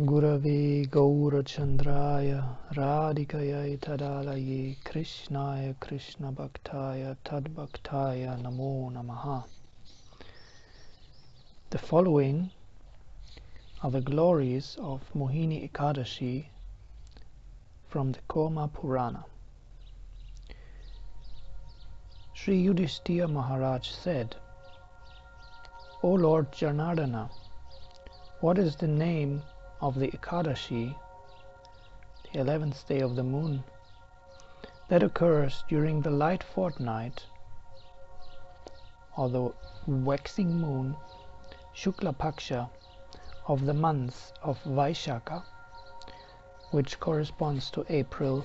Gurave Gaurachandraya Radhikaya Tadalaye Krishnaya Krishna Bhaktaya Tadbhaktaya Namo Namaha. The following are the glories of Mohini Ekadashi from the Kurma Purana. Sri Yudhishthira Maharaj said, O Lord Janardana, what is the name of the Ekadashi, the eleventh day of the moon, that occurs during the light fortnight or the waxing moon Shukla Paksha of the month of Vaishaka, which corresponds to April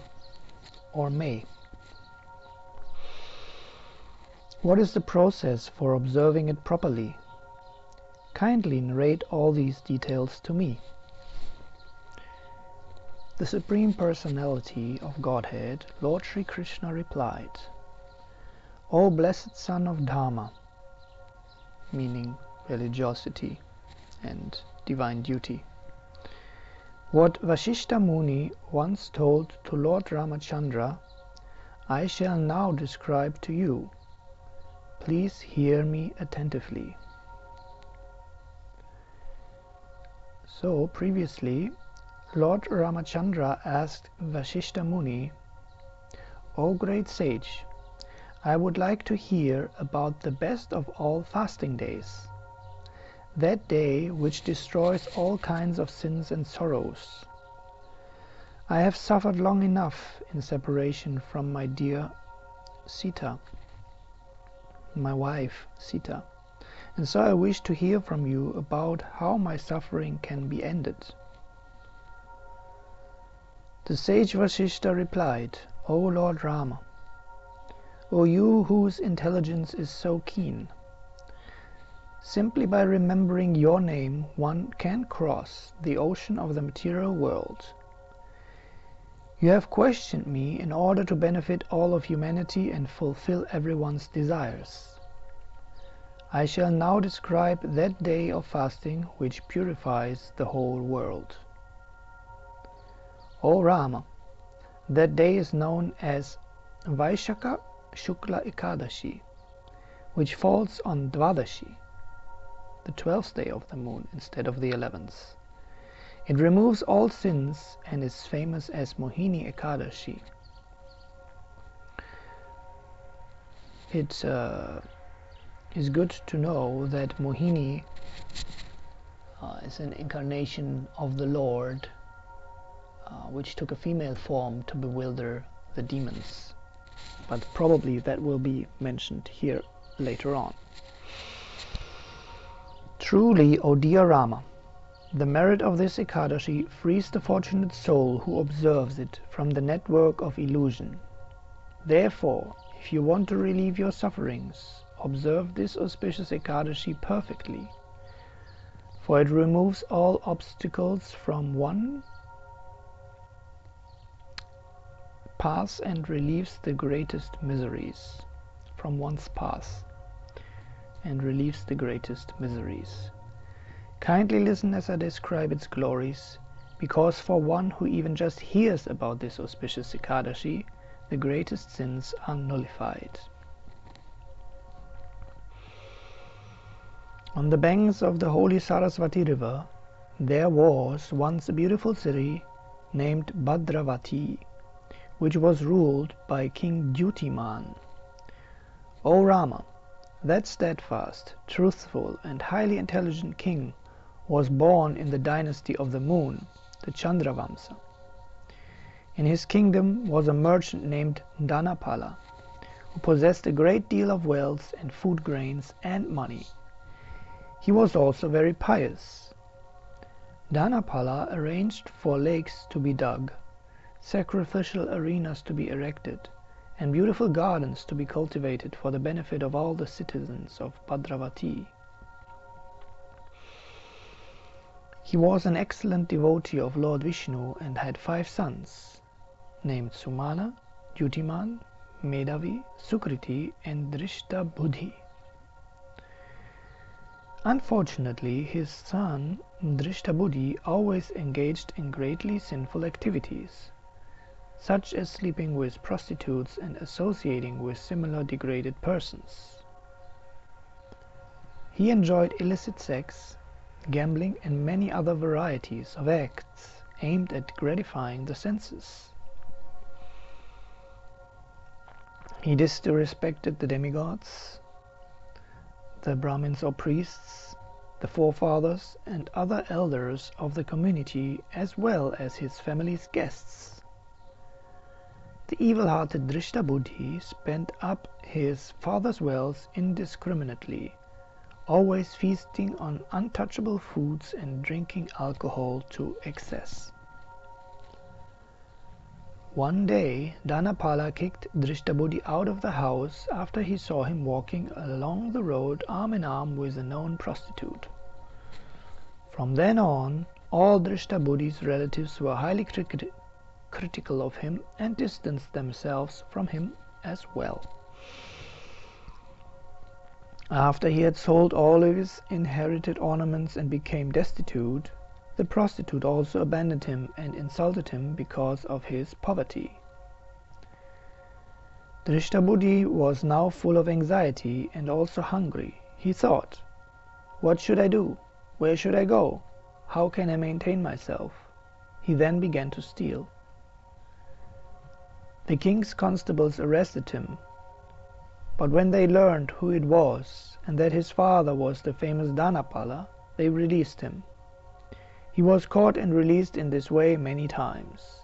or May. What is the process for observing it properly? Kindly narrate all these details to me. The Supreme Personality of Godhead, Lord Sri Krishna replied, O blessed son of Dharma, meaning religiosity and divine duty, what Vashishta Muni once told to Lord Ramachandra, I shall now describe to you. Please hear me attentively. So, previously, Lord Ramachandra asked Vashishta Muni, O great sage, I would like to hear about the best of all fasting days, that day which destroys all kinds of sins and sorrows. I have suffered long enough in separation from my dear Sita, my wife Sita, and so I wish to hear from you about how my suffering can be ended. The sage Vasishta replied, O Lord Rama, O you whose intelligence is so keen, simply by remembering your name one can cross the ocean of the material world. You have questioned me in order to benefit all of humanity and fulfill everyone's desires. I shall now describe that day of fasting which purifies the whole world. O Rama, that day is known as Vaishaka Shukla Ekadashi, which falls on Dvadashi, the twelfth day of the moon instead of the eleventh. It removes all sins and is famous as Mohini Ekadashi. It uh, is good to know that Mohini uh, is an incarnation of the Lord uh, which took a female form to bewilder the demons. But probably that will be mentioned here later on. Truly, O dear Rama, the merit of this Ekadashi frees the fortunate soul who observes it from the network of illusion. Therefore, if you want to relieve your sufferings, observe this auspicious Ekadashi perfectly, for it removes all obstacles from one pass and relieves the greatest miseries from one's path and relieves the greatest miseries. Kindly listen as I describe its glories, because for one who even just hears about this auspicious Ekadashi, the greatest sins are nullified. On the banks of the holy Saraswati river, there was once a beautiful city named Bhadravati, which was ruled by King Dyutiman. O Rama, that steadfast, truthful, and highly intelligent king was born in the dynasty of the moon, the Chandravamsa. In his kingdom was a merchant named Dhanapala, who possessed a great deal of wealth and food grains and money. He was also very pious. Dhanapala arranged for lakes to be dug sacrificial arenas to be erected, and beautiful gardens to be cultivated for the benefit of all the citizens of Bhadravati. He was an excellent devotee of Lord Vishnu and had five sons, named Sumana, Dyutiman, Medavi, Sukriti, and Drishta Buddhi. Unfortunately, his son Drishtabuddhi always engaged in greatly sinful activities, such as sleeping with prostitutes and associating with similar degraded persons. He enjoyed illicit sex, gambling and many other varieties of acts aimed at gratifying the senses. He disrespected the demigods, the Brahmins or priests, the forefathers and other elders of the community as well as his family's guests. The evil-hearted Drishtabuddhi spent up his father's wealth indiscriminately, always feasting on untouchable foods and drinking alcohol to excess. One day Dhanapala kicked Drishtabuddhi out of the house after he saw him walking along the road arm in arm with a known prostitute. From then on, all Drishtabuddhi's relatives were highly crit critical of him and distanced themselves from him as well. After he had sold all of his inherited ornaments and became destitute, the prostitute also abandoned him and insulted him because of his poverty. Drishtabuddhi was now full of anxiety and also hungry. He thought, What should I do? Where should I go? How can I maintain myself? He then began to steal. The king's constables arrested him, but when they learned who it was and that his father was the famous Dhanapala, they released him. He was caught and released in this way many times.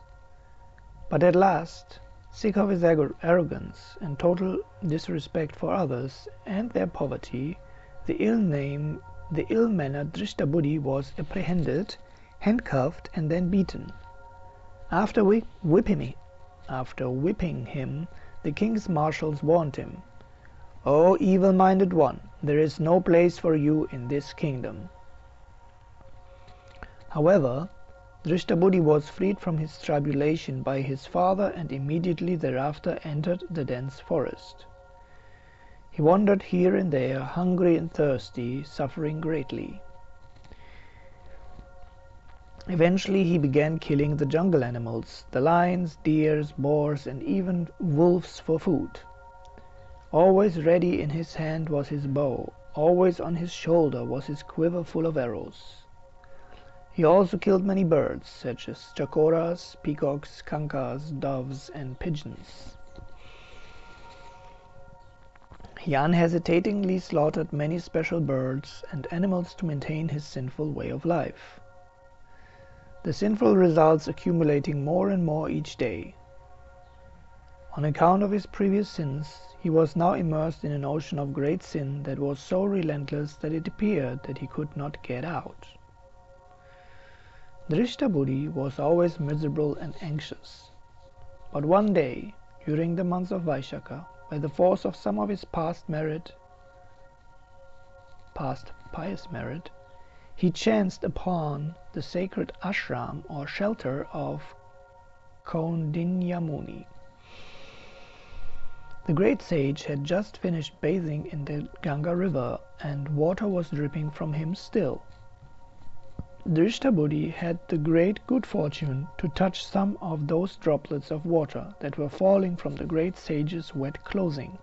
But at last, sick of his arrogance and total disrespect for others and their poverty, the ill name, the ill-mannered Drishtabuddhi was apprehended, handcuffed, and then beaten. After whipping, after whipping him, the king's marshals warned him, "O evil-minded one, there is no place for you in this kingdom." However, Drishtabuddhi was freed from his tribulation by his father and immediately thereafter entered the dense forest. He wandered here and there, hungry and thirsty, suffering greatly. Eventually he began killing the jungle animals, the lions, deers, boars, and even wolves for food. Always ready in his hand was his bow, always on his shoulder was his quiver full of arrows. He also killed many birds, such as chakoras, peacocks, kankas, doves, and pigeons. He unhesitatingly slaughtered many special birds and animals to maintain his sinful way of life. The sinful results accumulating more and more each day. On account of his previous sins, he was now immersed in an ocean of great sin that was so relentless that it appeared that he could not get out. Drishtabuddhi was always miserable and anxious. But one day, during the month of Vaishaka, by the force of some of his past merit, past pious merit, he chanced upon the sacred ashram or shelter of Kaundinya The great sage had just finished bathing in the Ganga river, and water was dripping from him still. Drishtabuddhi had the great good fortune to touch some of those droplets of water that were falling from the great sage's wet clothing.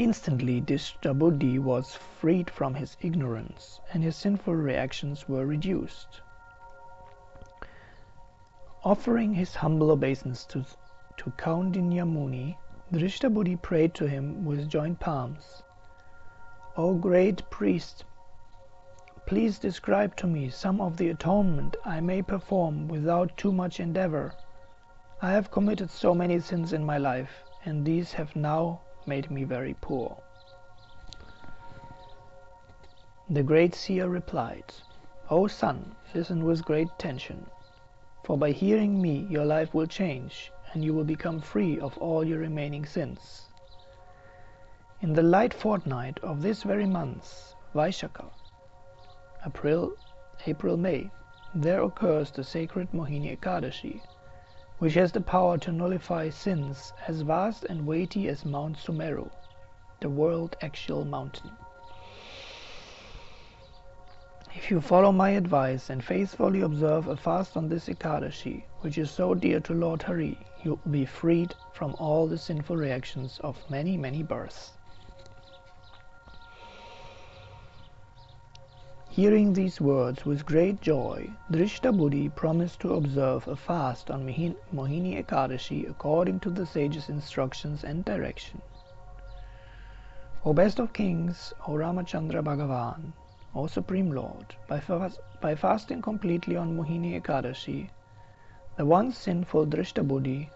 Instantly this Drishtabuddhi was freed from his ignorance, and his sinful reactions were reduced. Offering his humble obeisance to, to Kaundinya Muni, Drishtabuddhi prayed to him with joined palms. O great priest Please describe to me some of the atonement I may perform without too much endeavor. I have committed so many sins in my life, and these have now made me very poor. The great seer replied, O son, listen with great attention, for by hearing me your life will change, and you will become free of all your remaining sins. In the light fortnight of this very month, Vaishaka, April, April May, there occurs the sacred Mohini Ekadashi, which has the power to nullify sins as vast and weighty as Mount Sumeru, the world actual mountain. If you follow my advice and faithfully observe a fast on this Ekadashi, which is so dear to Lord Hari, you will be freed from all the sinful reactions of many, many births. Hearing these words with great joy, Drishtabuddhi promised to observe a fast on Mohini Ekadashi according to the sage's instructions and direction. O best of kings, O Ramachandra Bhagavan, O Supreme Lord, by, by fasting completely on Mohini Ekadashi, the once sinful Drishtabuddhi,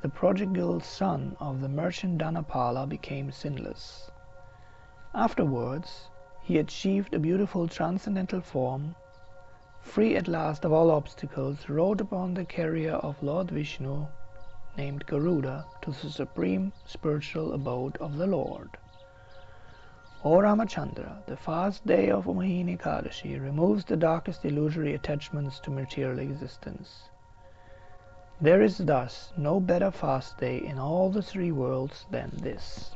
the prodigal son of the merchant Dhanapala, became sinless. Afterwards, he achieved a beautiful transcendental form, free at last of all obstacles, rode upon the carrier of Lord Vishnu, named Garuda, to the supreme spiritual abode of the Lord. O Ramachandra, the fast day of Mohini Ekadashi removes the darkest illusory attachments to material existence. There is thus no better fast day in all the three worlds than this.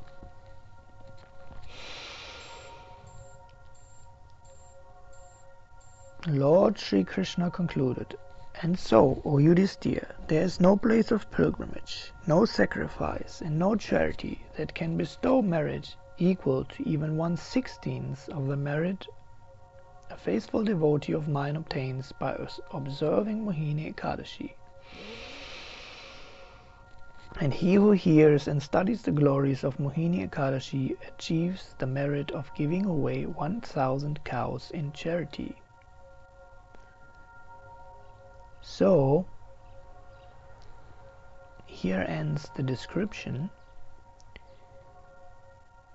Lord Sri Krishna concluded, And so, O Yudhisthira, there is no place of pilgrimage, no sacrifice, and no charity that can bestow merit equal to even one sixteenth of the merit a faithful devotee of mine obtains by observing Mohini Ekadashi. And he who hears and studies the glories of Mohini Ekadashi achieves the merit of giving away 1,000 cows in charity. So here ends the description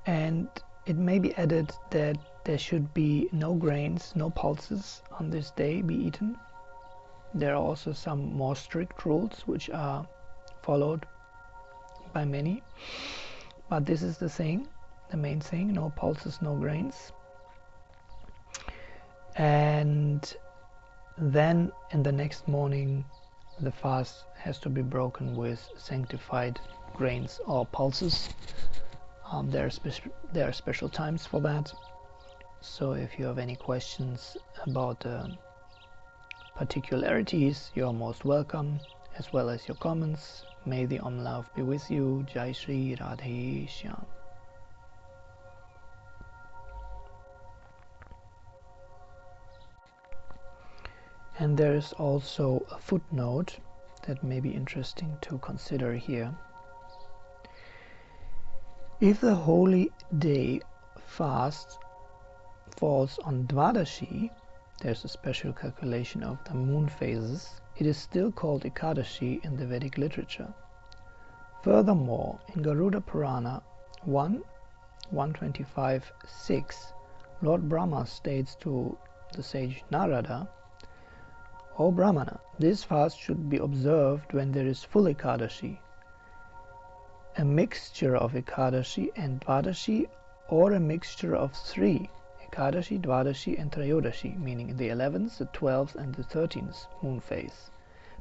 and it may be added that there should be no grains, no pulses on this day be eaten. There are also some more strict rules which are followed by many, but this is the thing, the main thing, no pulses, no grains. And then in the next morning the fast has to be broken with sanctified grains or pulses. Um, there, are there are special times for that. So if you have any questions about uh, particularities you're most welcome as well as your comments. May the Om love be with you. Jai Shri Radhe Shyam and there's also a footnote that may be interesting to consider here. If the holy day fast falls on Dvadashi, there's a special calculation of the moon phases, it is still called Ekadashi in the Vedic literature. Furthermore, in Garuda Purana 1, 125, 6, Lord Brahma states to the sage Narada O Brahmana, this fast should be observed when there is full Ekadashi, a mixture of Ekadashi and Dvadashi, or a mixture of three Ekadashi, Dvadashi, and Trayodashi, meaning the 11th, the 12th, and the 13th moon phase,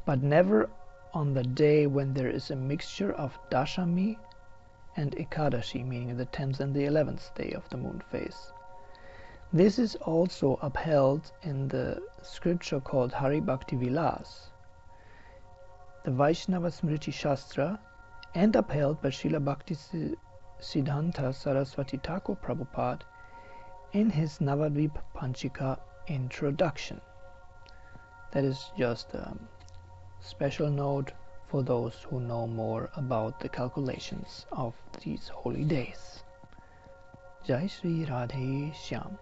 but never on the day when there is a mixture of Dashami and Ekadashi, meaning the 10th and the 11th day of the moon phase. This is also upheld in the scripture called Hari Bhakti Vilas, the Vaishnava Smriti Shastra, and upheld by Srila Bhakti Siddhanta Saraswati Thakur Prabhupada in his Navadvip Panchika introduction. That is just a special note for those who know more about the calculations of these holy days. Jai Sri Radhe Shyam.